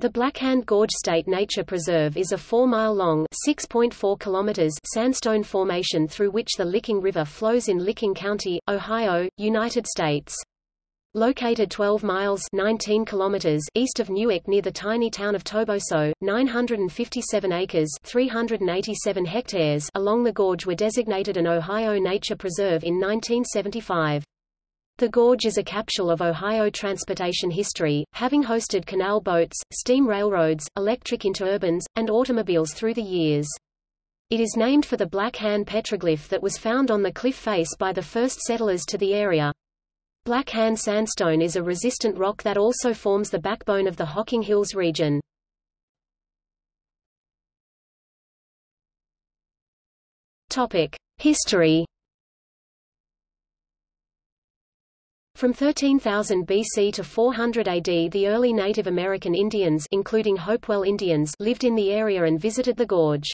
The Blackhand Gorge State Nature Preserve is a 4-mile-long (6.4 kilometers) sandstone formation through which the Licking River flows in Licking County, Ohio, United States. Located 12 miles 19 kilometers east of Newark near the tiny town of Toboso, 957 acres 387 hectares along the gorge were designated an Ohio Nature Preserve in 1975. The gorge is a capsule of Ohio transportation history, having hosted canal boats, steam railroads, electric interurbans, and automobiles through the years. It is named for the Black Hand petroglyph that was found on the cliff face by the first settlers to the area. Black Hand sandstone is a resistant rock that also forms the backbone of the Hocking Hills region. History From 13,000 BC to 400 AD the early Native American Indians including Hopewell Indians lived in the area and visited the gorge.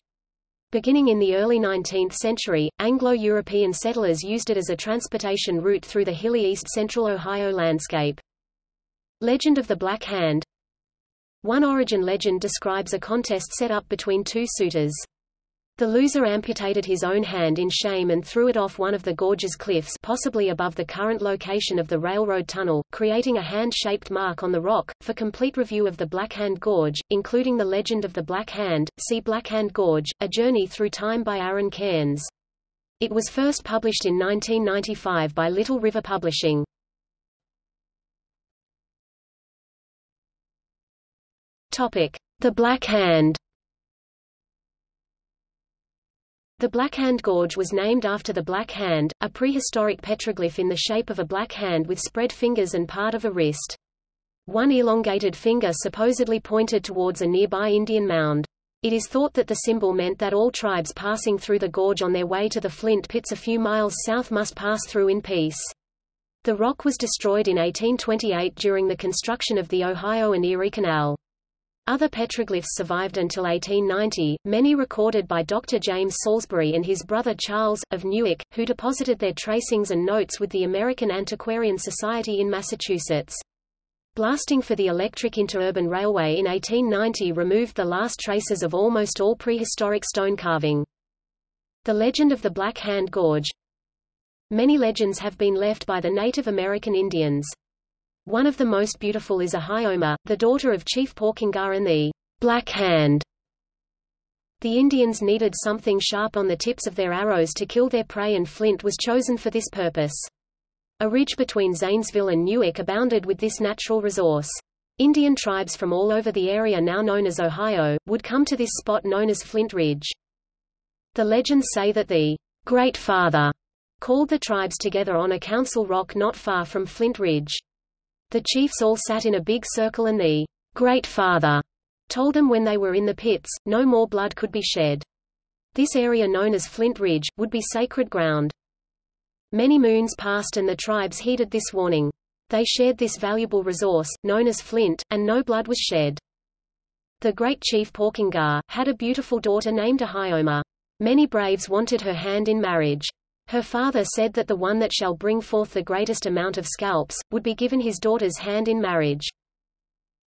Beginning in the early 19th century, Anglo-European settlers used it as a transportation route through the hilly east-central Ohio landscape. Legend of the Black Hand One origin legend describes a contest set up between two suitors. The loser amputated his own hand in shame and threw it off one of the gorge's cliffs possibly above the current location of the railroad tunnel, creating a hand-shaped mark on the rock. For complete review of the Black Hand Gorge, including the legend of the Black Hand, see Black Hand Gorge, A Journey Through Time by Aaron Keirns. It was first published in 1995 by Little River Publishing. The Black Hand The Black Hand Gorge was named after the Black Hand, a prehistoric petroglyph in the shape of a black hand with spread fingers and part of a wrist. One elongated finger supposedly pointed towards a nearby Indian mound. It is thought that the symbol meant that all tribes passing through the gorge on their way to the flint pits a few miles south must pass through in peace. The rock was destroyed in 1828 during the construction of the Ohio and Erie Canal. Other petroglyphs survived until 1890, many recorded by Dr. James Salisbury and his brother Charles, of Newark, who deposited their tracings and notes with the American Antiquarian Society in Massachusetts. Blasting for the electric interurban railway in 1890 removed the last traces of almost all prehistoric stone carving. The legend of the Black Hand Gorge Many legends have been left by the Native American Indians. One of the most beautiful is Ahioma, the daughter of Chief Porkingar and the Black Hand. The Indians needed something sharp on the tips of their arrows to kill their prey and flint was chosen for this purpose. A ridge between Zanesville and Newark abounded with this natural resource. Indian tribes from all over the area now known as Ohio, would come to this spot known as Flint Ridge. The legends say that the Great Father called the tribes together on a council rock not far from Flint Ridge. The chiefs all sat in a big circle and the Great Father told them when they were in the pits, no more blood could be shed. This area known as Flint Ridge, would be sacred ground. Many moons passed and the tribes heeded this warning. They shared this valuable resource, known as flint, and no blood was shed. The great chief Porkingar, had a beautiful daughter named Ahioma. Many braves wanted her hand in marriage. Her father said that the one that shall bring forth the greatest amount of scalps, would be given his daughter's hand in marriage.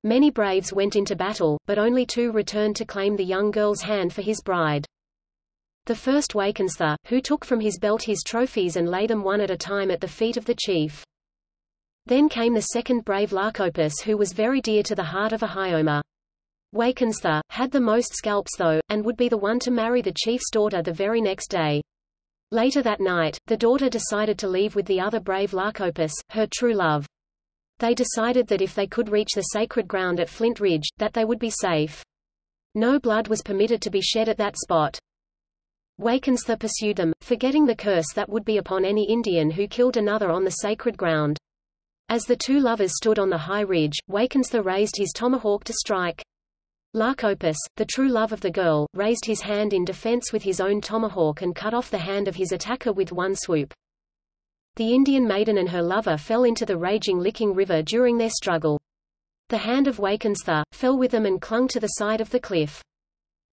Many braves went into battle, but only two returned to claim the young girl's hand for his bride. The first Wakenstha, who took from his belt his trophies and lay them one at a time at the feet of the chief. Then came the second brave Lakopus who was very dear to the heart of Ahioma. Wakenstha, had the most scalps though, and would be the one to marry the chief's daughter the very next day. Later that night, the daughter decided to leave with the other brave Lakopus, her true love. They decided that if they could reach the sacred ground at Flint Ridge, that they would be safe. No blood was permitted to be shed at that spot. Wakenstha pursued them, forgetting the curse that would be upon any Indian who killed another on the sacred ground. As the two lovers stood on the high ridge, Wakenstha raised his tomahawk to strike. Lakopus, the true love of the girl, raised his hand in defense with his own tomahawk and cut off the hand of his attacker with one swoop. The Indian maiden and her lover fell into the raging Licking River during their struggle. The hand of Wakenstha, fell with them and clung to the side of the cliff.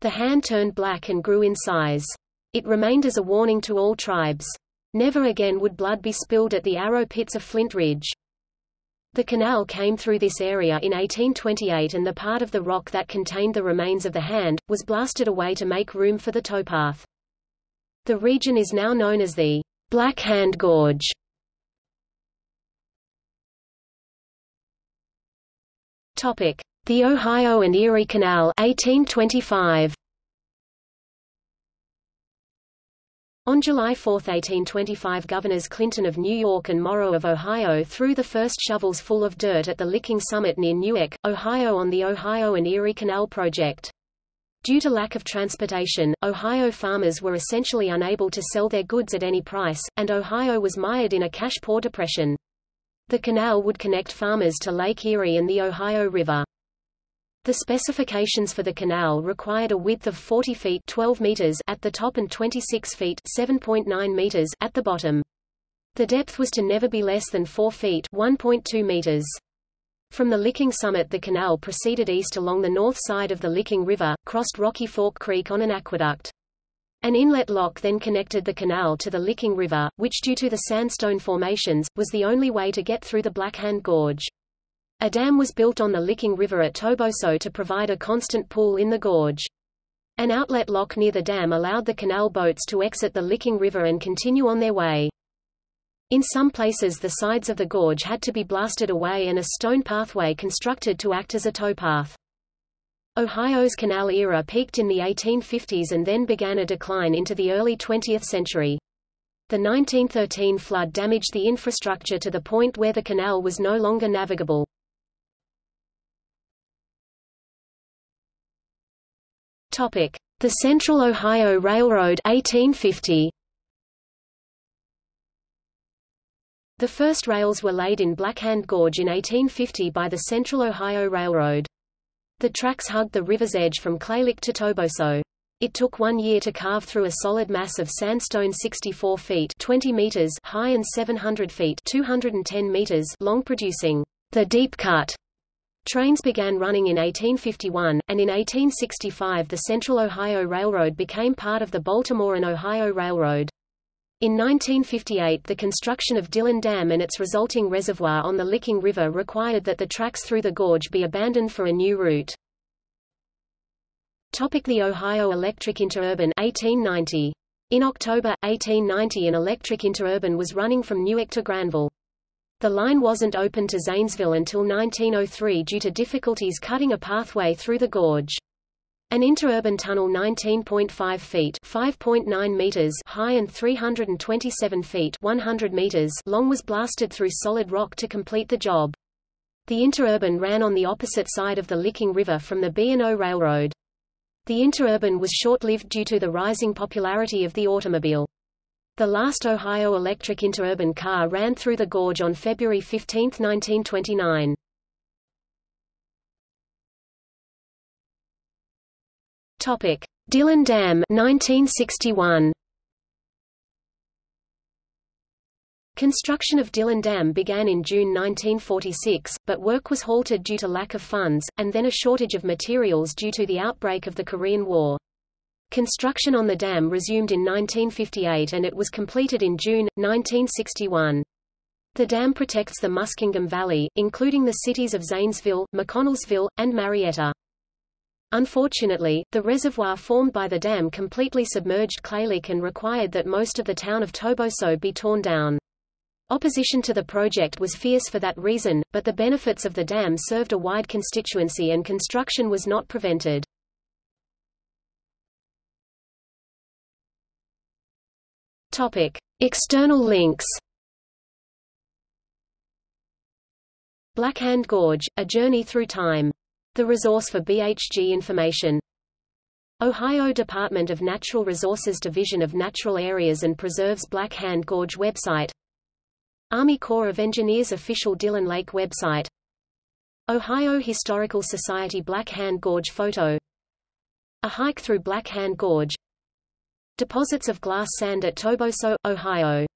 The hand turned black and grew in size. It remained as a warning to all tribes. Never again would blood be spilled at the arrow pits of Flint Ridge. The canal came through this area in 1828 and the part of the rock that contained the remains of the hand, was blasted away to make room for the towpath. The region is now known as the Black Hand Gorge. The Ohio and Erie Canal 1825. On July 4, 1825 Governors Clinton of New York and Morrow of Ohio threw the first shovels full of dirt at the Licking Summit near Newark, Ohio on the Ohio and Erie Canal project. Due to lack of transportation, Ohio farmers were essentially unable to sell their goods at any price, and Ohio was mired in a cash-poor depression. The canal would connect farmers to Lake Erie and the Ohio River. The specifications for the canal required a width of 40 feet 12 meters at the top and 26 feet 7.9 meters at the bottom. The depth was to never be less than 4 feet 1.2 meters. From the Licking Summit the canal proceeded east along the north side of the Licking River, crossed Rocky Fork Creek on an aqueduct. An inlet lock then connected the canal to the Licking River, which due to the sandstone formations, was the only way to get through the Blackhand Gorge. A dam was built on the Licking River at Toboso to provide a constant pool in the gorge. An outlet lock near the dam allowed the canal boats to exit the Licking River and continue on their way. In some places the sides of the gorge had to be blasted away and a stone pathway constructed to act as a towpath. Ohio's canal era peaked in the 1850s and then began a decline into the early 20th century. The 1913 flood damaged the infrastructure to the point where the canal was no longer navigable. Topic: The Central Ohio Railroad 1850. The first rails were laid in Blackhand Gorge in 1850 by the Central Ohio Railroad. The tracks hugged the river's edge from Clay Lick to Toboso. It took one year to carve through a solid mass of sandstone 64 feet 20 meters high and 700 feet 210 meters long producing the deep cut Trains began running in 1851, and in 1865 the Central Ohio Railroad became part of the Baltimore and Ohio Railroad. In 1958 the construction of Dillon Dam and its resulting reservoir on the Licking River required that the tracks through the gorge be abandoned for a new route. Topic the Ohio Electric Interurban 1890. In October, 1890 an electric interurban was running from Newark to Granville. The line wasn't open to Zanesville until 1903 due to difficulties cutting a pathway through the gorge. An interurban tunnel 19.5 feet (5.9 meters) high and 327 feet (100 meters) long was blasted through solid rock to complete the job. The interurban ran on the opposite side of the Licking River from the B&O Railroad. The interurban was short-lived due to the rising popularity of the automobile. The last Ohio electric interurban car ran through the gorge on February 15, 1929. Topic: Dillon Dam 1961. Construction of Dillon Dam began in June 1946, but work was halted due to lack of funds, and then a shortage of materials due to the outbreak of the Korean War. Construction on the dam resumed in 1958 and it was completed in June, 1961. The dam protects the Muskingum Valley, including the cities of Zanesville, McConnelsville, and Marietta. Unfortunately, the reservoir formed by the dam completely submerged Clay Lick and required that most of the town of Toboso be torn down. Opposition to the project was fierce for that reason, but the benefits of the dam served a wide constituency and construction was not prevented. Topic: External links. Black Hand Gorge: A Journey Through Time. The resource for BHG information. Ohio Department of Natural Resources Division of Natural Areas and Preserves Black Hand Gorge website. Army Corps of Engineers official Dillon Lake website. Ohio Historical Society Black Hand Gorge photo. A hike through Black Hand Gorge Deposits of glass sand at Toboso, Ohio